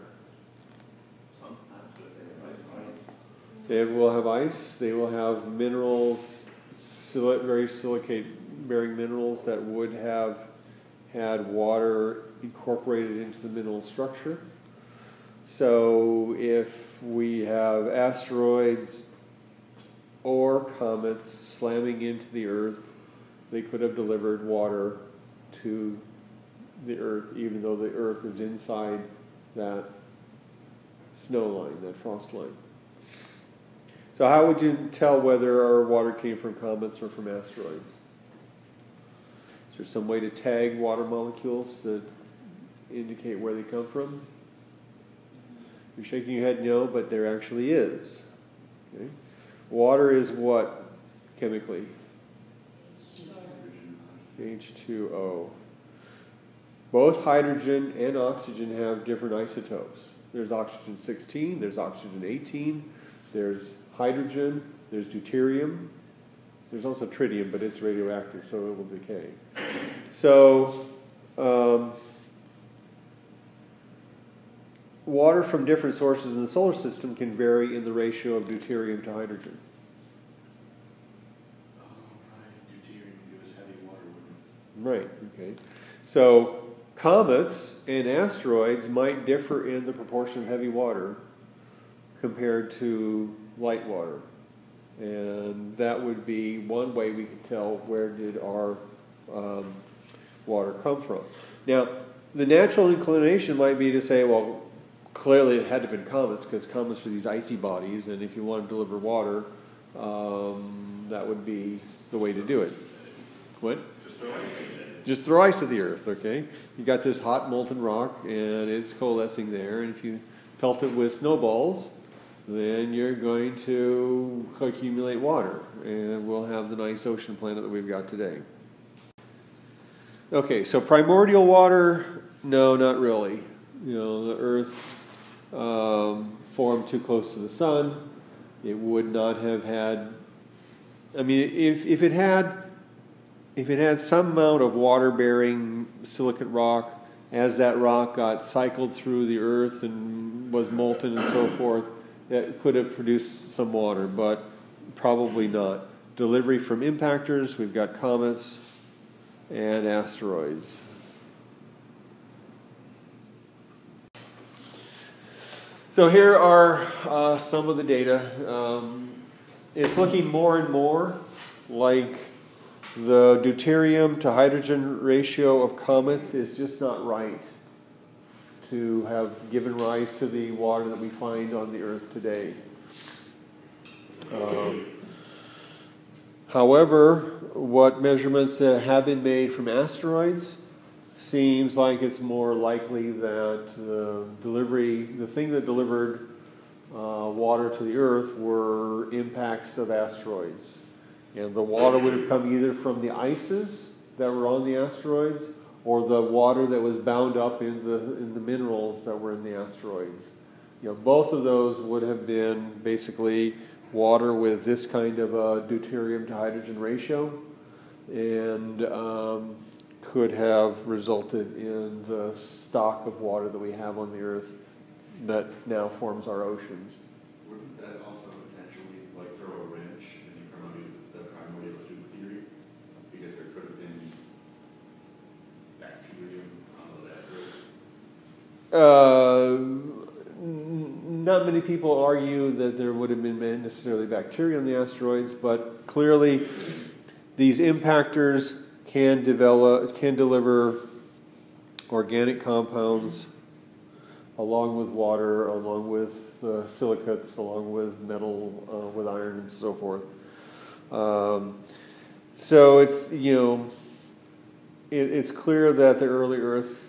Sometimes they have ice. They will have ice. They will have minerals, sili- very silicate-bearing minerals that would have had water incorporated into the mineral structure. So, if we have asteroids or comets slamming into the Earth, they could have delivered water to the Earth, even though the Earth is inside that snow line, that frost line. So, how would you tell whether our water came from comets or from asteroids? Is there some way to tag water molecules that indicate where they come from? You're shaking your head no, but there actually is. Okay? Water is what chemically? H2O. Both hydrogen and oxygen have different isotopes. There's oxygen 16, there's oxygen 18, there's hydrogen, there's deuterium, there's also tritium, but it's radioactive, so it will decay. So, um, water from different sources in the solar system can vary in the ratio of deuterium to hydrogen. Oh, right, deuterium gives us heavy water, wouldn't Right, okay. So comets and asteroids might differ in the proportion of heavy water compared to light water. And that would be one way we could tell where did our um, water come from. Now, the natural inclination might be to say, well, clearly it had to have been comets because comets are these icy bodies, and if you want to deliver water, um, that would be the way to do it. What? Just throw ice at the earth, okay? You got this hot molten rock and it's coalescing there, and if you pelt it with snowballs, then you're going to accumulate water, and we'll have the nice ocean planet that we've got today. Okay, so primordial water, no, not really. You know, the earth um, formed too close to the sun. It would not have had. I mean, if, if it had if it had some amount of water bearing silicate rock, as that rock got cycled through the earth and was molten and so forth, it could have produced some water, but probably not. Delivery from impactors, we've got comets and asteroids. So here are uh, some of the data. Um, it's looking more and more like the deuterium to hydrogen ratio of comets is just not right to have given rise to the water that we find on the earth today. Um, however, what measurements have been made from asteroids seems like it's more likely that the delivery, the thing that delivered uh, water to the earth were impacts of asteroids. And the water would have come either from the ices that were on the asteroids or the water that was bound up in the, in the minerals that were in the asteroids. You know, both of those would have been basically water with this kind of a deuterium to hydrogen ratio and um, could have resulted in the stock of water that we have on the earth that now forms our oceans. Wouldn't that also potentially like throw a wrench in the primordial, the primordial soup theory? Because there could have been bacterium on those asteroids. Uh, not many people argue that there would have been necessarily bacteria on the asteroids, but clearly these impactors can develop, can deliver organic compounds along with water, along with uh, silicates, along with metal, uh, with iron, and so forth. Um, so it's you know, it, it's clear that the early Earth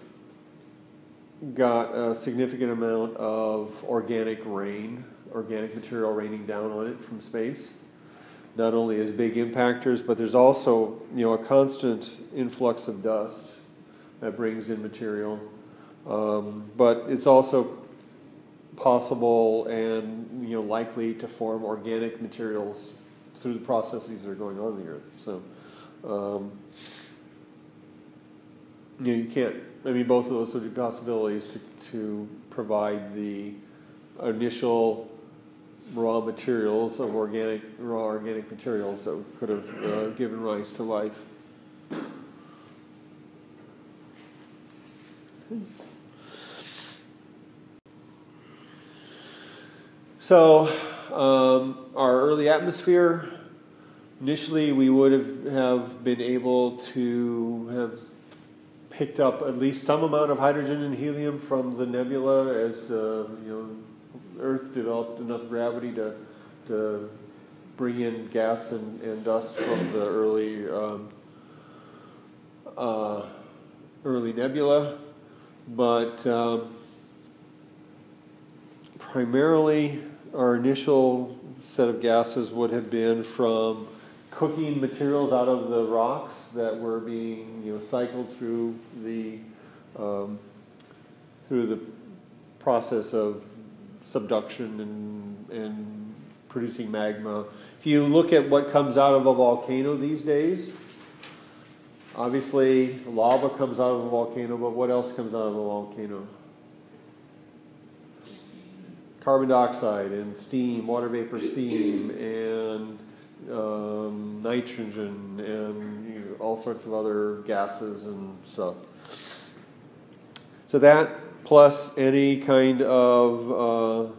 got a significant amount of organic rain, organic material raining down on it from space. Not only as big impactors, but there's also you know a constant influx of dust that brings in material. Um, but it's also possible and you know likely to form organic materials through the processes that are going on in the earth. So. Um, you, know, you can't. I mean, both of those would be possibilities to to provide the initial raw materials of organic raw organic materials that could have uh, given rise to life. So, um, our early atmosphere. Initially, we would have, have been able to have picked up at least some amount of hydrogen and helium from the nebula as uh, you know Earth developed enough gravity to to bring in gas and, and dust from the early um, uh, early nebula, but um, primarily our initial set of gases would have been from cooking materials out of the rocks that were being you know cycled through the um, through the process of subduction and and producing magma. If you look at what comes out of a volcano these days, obviously lava comes out of a volcano, but what else comes out of a volcano? carbon dioxide and steam, water vapor, steam, and um, nitrogen, and you know, all sorts of other gases and stuff. So that plus any kind of uh,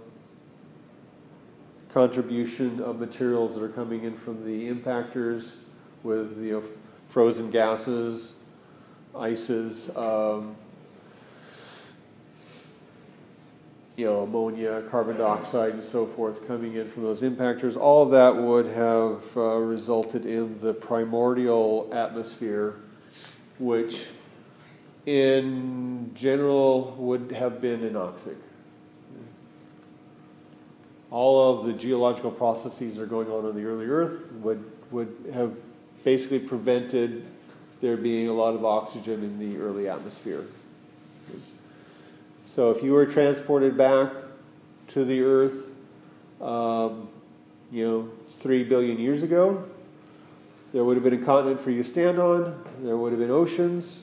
contribution of materials that are coming in from the impactors with you know, frozen gases, ices, um, you know, ammonia, carbon dioxide, and so forth coming in from those impactors. All of that would have uh, resulted in the primordial atmosphere, which in general would have been anoxic. All of the geological processes that are going on on the early Earth would, would have basically prevented there being a lot of oxygen in the early atmosphere. So if you were transported back to the Earth, um, you know, three billion years ago, there would have been a continent for you to stand on. There would have been oceans.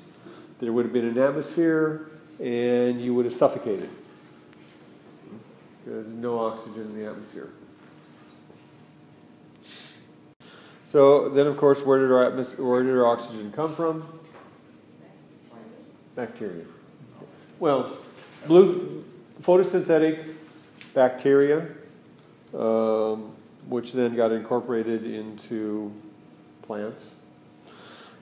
There would have been an atmosphere, and you would have suffocated. Because there's no oxygen in the atmosphere. So then, of course, where did our atmos- where did our oxygen come from? Bacteria. Well, blue photosynthetic bacteria, um, which then got incorporated into plants.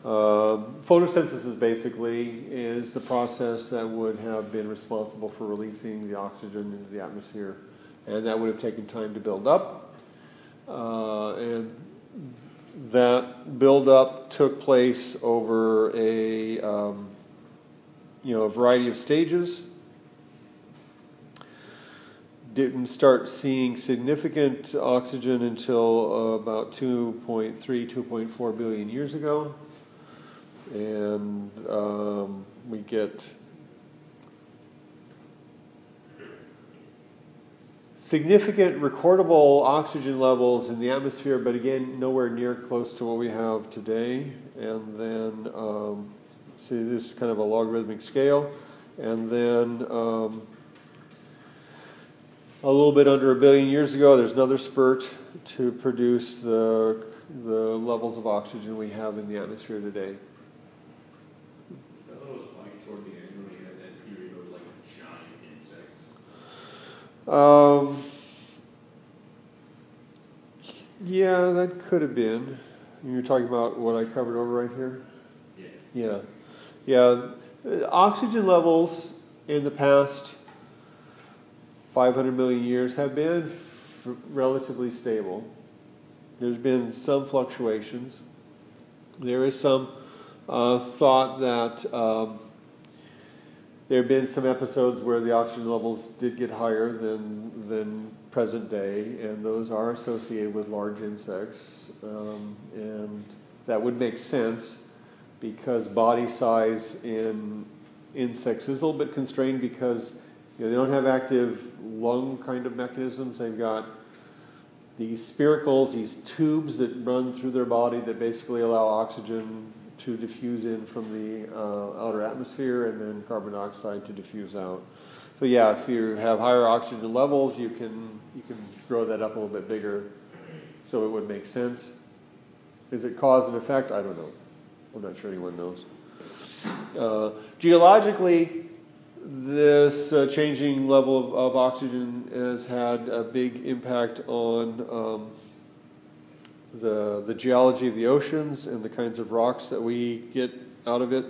Um, photosynthesis basically is the process that would have been responsible for releasing the oxygen into the atmosphere, and that would have taken time to build up. Uh, and that buildup took place over a um, you know a variety of stages. Didn't start seeing significant oxygen until uh, about 2.3, 2.4 billion years ago, and um, we get significant recordable oxygen levels in the atmosphere, but again, nowhere near close to what we have today. And then, um, see, this is kind of a logarithmic scale. And then, um, a little bit under a billion years ago, there's another spurt to produce the, the levels of oxygen we have in the atmosphere today. That was like toward the end when we had that period of like giant insects. Um, yeah, that could have been. You're talking about what I covered over right here? Yeah. Yeah. Yeah. Oxygen levels in the past 500 million years have been f- relatively stable. There's been some fluctuations. There is some uh, thought that um, there have been some episodes where the oxygen levels did get higher than, than present day, and those are associated with large insects. Um, and that would make sense because body size in insects is a little bit constrained because know, they don't have active lung kind of mechanisms. They've got these spiracles, these tubes that run through their body that basically allow oxygen to diffuse in from the uh, outer atmosphere and then carbon dioxide to diffuse out. So yeah, if you have higher oxygen levels, you can you can grow that up a little bit bigger, so it would make sense. Is it cause and effect? I don't know. I'm not sure anyone knows. Uh, geologically, this uh, changing level of, of, oxygen has had a big impact on um, the, the geology of the oceans and the kinds of rocks that we get out of it.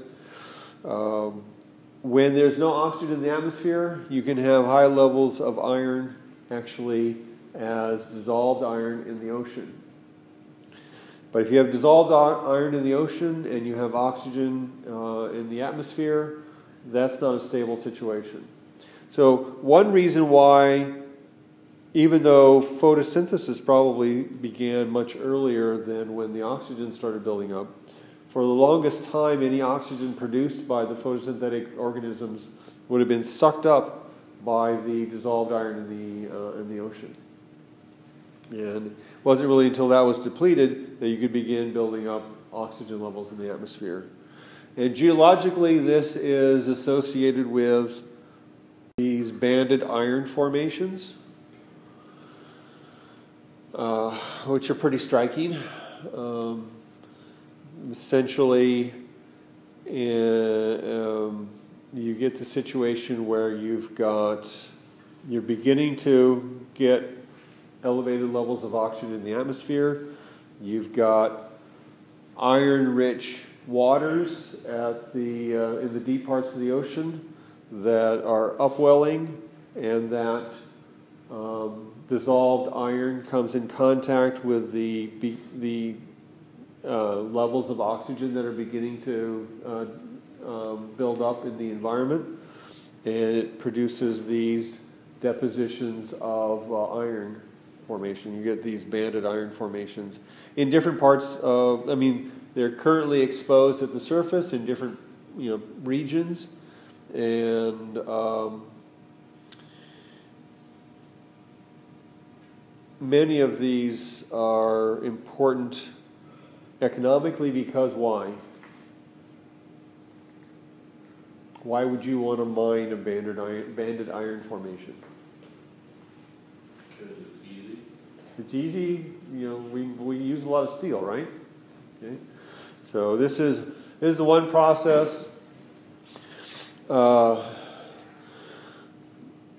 Um, when there's no oxygen in the atmosphere, you can have high levels of iron actually as dissolved iron in the ocean. But if you have dissolved iron in the ocean and you have oxygen uh, in the atmosphere, that's not a stable situation. So, one reason why, even though photosynthesis probably began much earlier than when the oxygen started building up, for the longest time, any oxygen produced by the photosynthetic organisms would have been sucked up by the dissolved iron in the, uh, in the ocean. And it wasn't really until that was depleted that you could begin building up oxygen levels in the atmosphere. And geologically, this is associated with these banded iron formations. uh, which are pretty striking. Um, essentially, uh, um, you get the situation where you've got, you're beginning to get elevated levels of oxygen in the atmosphere. You've got iron rich waters at the, uh, in the deep parts of the ocean that are upwelling and that um, dissolved iron comes in contact with the, the uh, levels of oxygen that are beginning to uh, um, build up in the environment, and it produces these depositions of uh, iron formation. You get these banded iron formations in different parts of. I mean, they're currently exposed at the surface in different you know regions, and um, many of these are important economically because why? Why would you want to mine a banded iron, banded iron formation? Because it's easy. It's easy, you know, we, we use a lot of steel, right? Okay. So this is, this is the one process, uh,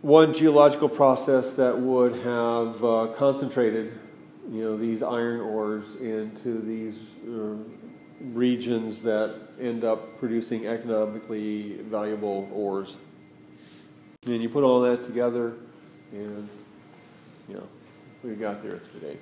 one geological process that would have uh, concentrated, you know, these iron ores into these uh, regions that end up producing economically valuable ores. And you put all that together, and you know, we got there today.